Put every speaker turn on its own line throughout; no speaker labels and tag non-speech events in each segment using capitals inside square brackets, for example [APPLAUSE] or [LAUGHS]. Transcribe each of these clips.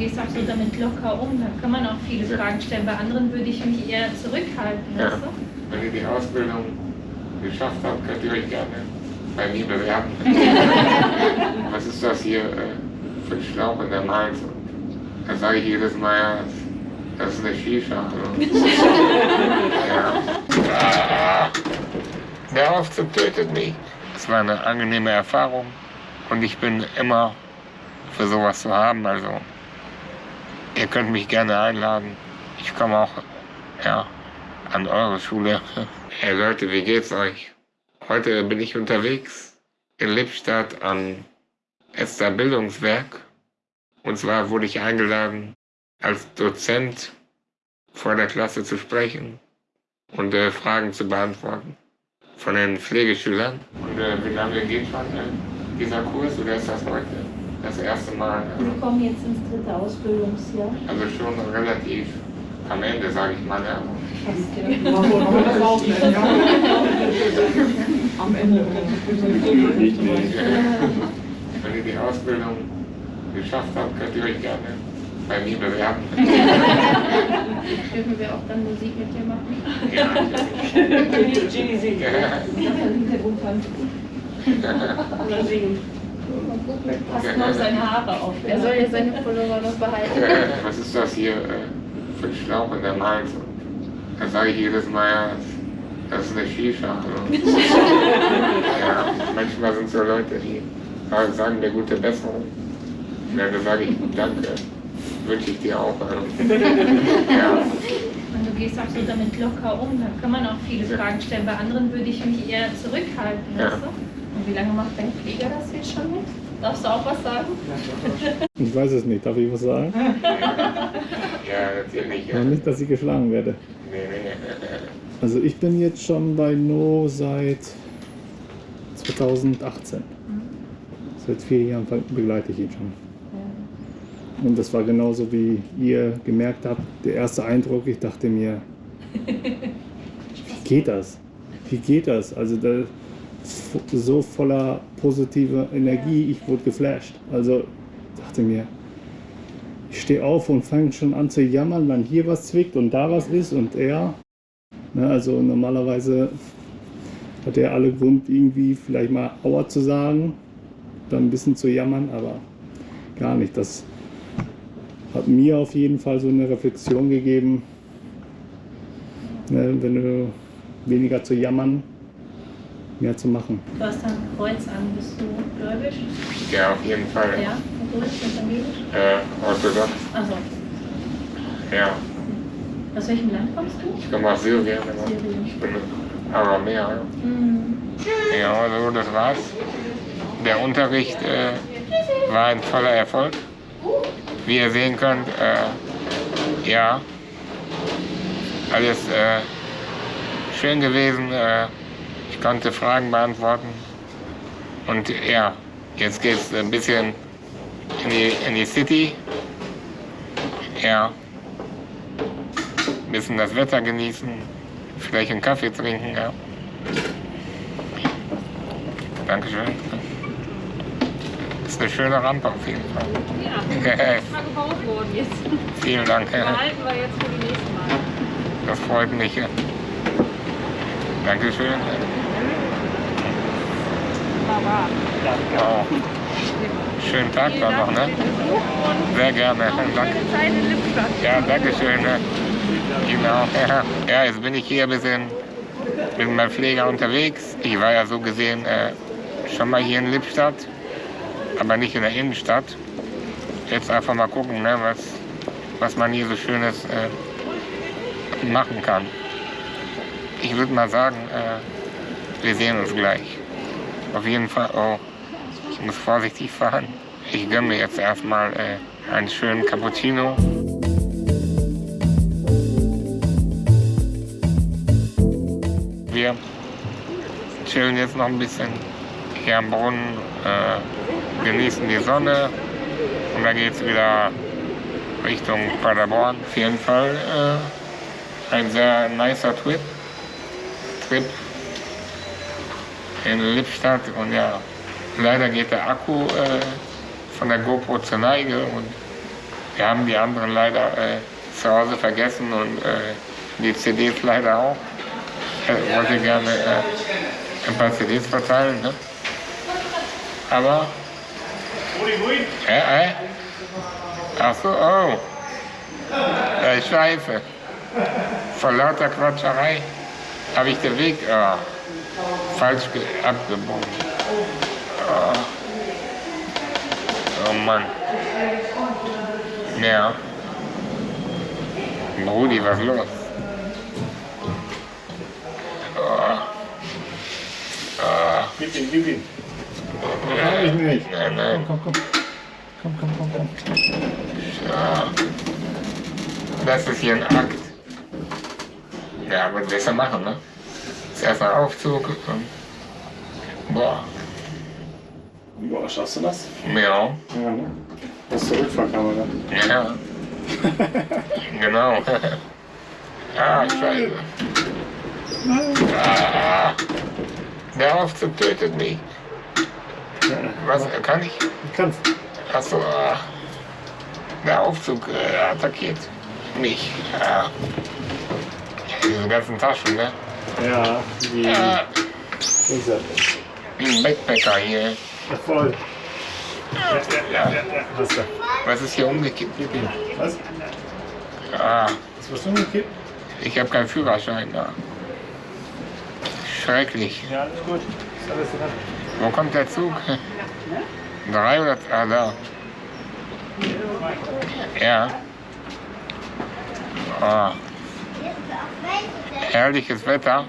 gehst auch so damit locker um, da kann man auch viele Fragen stellen. Bei anderen würde ich mich eher zurückhalten.
Ja.
Weißt du?
Wenn ihr die Ausbildung geschafft habt, könnt ihr euch gerne bei mir bewerben. [LAUGHS] Was ist das hier äh, für ein Schlauch in der? Und da sage ich jedes Mal, ja, das, ist eine Shisha. [LAUGHS] ja. Der Aufzug tötet mich. Es war eine angenehme Erfahrung und ich bin immer für sowas zu haben. Also ihr könnt mich gerne einladen. Ich komme auch ja, an eure Schule. Hey Leute, wie geht's euch? Heute bin ich unterwegs in Lippstadt am Esther Bildungswerk. Und zwar wurde ich eingeladen, als Dozent vor der Klasse zu sprechen und äh, Fragen zu beantworten von den Pflegeschülern. Und äh, wie lange geht schon äh, dieser Kurs oder ist das heute das erste Mal?
Wir kommen jetzt ins dritte Ausbildungsjahr.
Also schon relativ am Ende, sage ich mal. Ja.
Am Ende.
Wenn ihr die Ausbildung geschafft habt, könnt ihr euch gerne bei mir bewerben.
Dürfen wir auch dann Musik mit dir machen?
Ja,
Ginny singt. Oder singen.
Passt noch seine Haare auf. Er soll ja seine Pullover noch behalten.
Was ist das hier äh, für ein Schlauch in der? Und Da sage ich jedes Mal, ja, das ist eine Shisha. [LAUGHS] ja, manchmal sind so Leute, die sagen mir gute Besserung. Und dann sage ich, danke, wünsche ich dir auch. [LAUGHS] ja.
Und du gehst auch so damit locker um, da kann man auch viele Fragen stellen. Bei anderen würde ich mich eher zurückhalten.
Ja.
Wie lange macht dein Pfleger das jetzt schon mit? Darfst du auch was sagen? [LAUGHS]
Ich weiß es nicht. Darf ich was sagen? [LAUGHS]
ja, natürlich. Ja.
Nicht, dass ich geschlagen werde.
Nee, nee.
Also ich bin jetzt schon bei No seit 2018. Seit vier Jahren begleite ich ihn schon. Und das war genauso wie ihr gemerkt habt, der erste Eindruck, ich dachte mir, [LAUGHS] wie geht das? Wie geht das? Also da, so voller positiver Energie, ich wurde geflasht. Also dachte mir, ich stehe auf und fange schon an zu jammern, wenn hier was zwickt und da was ist und er. Ne, also normalerweise hat er alle Grund, irgendwie vielleicht mal Aua zu sagen, dann ein bisschen zu jammern, aber gar nicht. Das hat mir auf jeden Fall so eine Reflexion gegeben, ne, wenn du weniger zu jammern, mehr zu machen.
Du hast ein Kreuz an. Bist du gläubig?
Ja, auf jeden Fall.
Ja, katholisch, evangelisch?
Äh, orthodox.
Also,
Ja,
aus welchem Land kommst du?
ich komme aus Syrien. aber
Syrien.
Ich bin Aramäer.
Hm.
Ja, also das war's. Der Unterricht äh, war ein voller Erfolg. Wie ihr sehen könnt, äh, ja, alles äh, schön gewesen. Äh, ich konnte Fragen beantworten. Und ja, jetzt geht's ein bisschen in die, in die City. Ja, ein bisschen das Wetter genießen, vielleicht einen Kaffee trinken. Ja. Dankeschön. Das ist eine schöne Rampe auf jeden Fall.
Ja, [LAUGHS] ist mal gebaut worden jetzt.
Vielen Dank.
Behalten wir jetzt für die nächsten Mal.
Das freut mich. Dankeschön. Wow. Schönen Tag dann noch, ne? Sehr gerne. Danke. Ja, danke schön. ne? Genau. Ja. [LAUGHS] ja, jetzt bin ich hier ein bisschen mit meinem Pfleger unterwegs. Ich war ja so gesehen äh, schon mal hier in Lippstadt, aber nicht in der Innenstadt. Jetzt einfach mal gucken, ne, was, was man hier so Schönes äh, machen kann. Ich würde mal sagen, äh, wir sehen uns gleich. Auf jeden Fall, oh, ich muss vorsichtig fahren. Ich gönne mir jetzt erstmal äh, einen schönen Cappuccino. Wir chillen jetzt noch ein bisschen hier am Brunnen, äh, genießen die Sonne und dann geht es wieder Richtung Paderborn. Auf jeden Fall äh, ein sehr nicer Trip. Trip in Lippstadt und ja, leider geht der Akku äh, von der GoPro zur Neige und Wir haben die anderen leider äh, zu Hause vergessen und äh, die CDs leider auch. Ich wollte gerne äh, ein paar CDs verteilen, ne? Aber. Äh, äh? Ach so, oh. Äh, Scheiße. Vor lauter Quatscherei habe ich den Weg oh, falsch abgebogen. Oh. oh Mann. Ja. Brudi, was ist los? Oh. Oh.
Gib ihn, gib ihn.
Ja,
ich nicht.
Nein, nein.
Komm, komm, komm. Komm, komm, komm, komm.
Ja. Das ist hier ein Akt. Ja, aber besser machen, ne? Ist erstmal Aufzug. Und, boah,
Boah, schaffst du das?
ja.
Ja, ne? Das ist die Rückfahrkamera.
Ja. [LAUGHS] genau. ah, scheiße. Ah, der Aufzug tötet mich. Was, kann ich?
Ich kann's.
Achso, ah. der Aufzug äh, attackiert mich. Ah. Diese ganzen Taschen, ne?
Ja, wie
Ja,
ist er?
wie ein Backpacker hier.
Ja, voll. Ja, ja, ja, ja. Du.
Was ist hier umgekippt?
Was?
Ah,
Ist was umgekippt?
ich habe keinen Führerschein da. Schrecklich.
Ja, alles gut. Ist alles dran.
Wo kommt der Zug? Drei oder ah, da. Ja. Ah. Herrliches Wetter.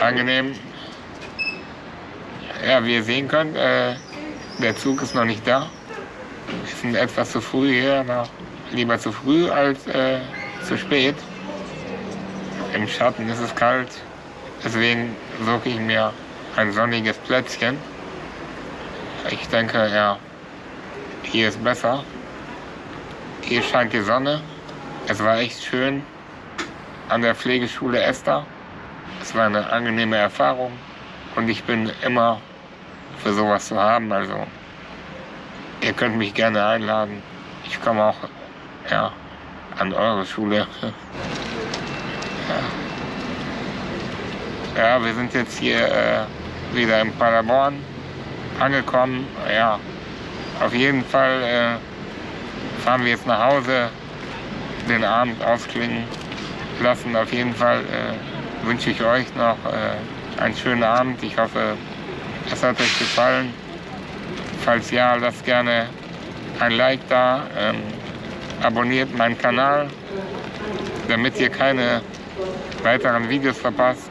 Angenehm. Ja, wie ihr sehen könnt, äh, der Zug ist noch nicht da. Wir sind etwas zu früh hier, aber lieber zu früh als äh, zu spät. Im Schatten ist es kalt, deswegen suche ich mir ein sonniges Plätzchen. Ich denke, ja, hier ist besser. Hier scheint die Sonne. Es war echt schön an der Pflegeschule Esther. Es war eine angenehme Erfahrung und ich bin immer für sowas zu haben. Also ihr könnt mich gerne einladen. Ich komme auch ja, an eure Schule. Ja. [LAUGHS] ja, wir sind jetzt hier äh, wieder in Paderborn angekommen. Ja, auf jeden Fall äh, fahren wir jetzt nach Hause, den Abend ausklingen lassen. Auf jeden Fall äh, wünsche ich euch noch äh, einen schönen Abend. Ich hoffe, es hat euch gefallen. Falls ja, lasst gerne ein Like da. Ähm, abonniert meinen Kanal, damit ihr keine weiteren Videos verpasst.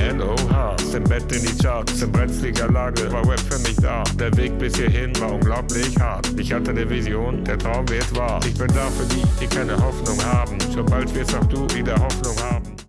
NOH, im Bett in die Charts, in brenzliger Lage, war Web für mich da. Der Weg bis hierhin war unglaublich hart. Ich hatte eine Vision, der Traum wird wahr. Ich bin da für die, die keine Hoffnung haben. Schon bald wirst auch du wieder Hoffnung haben.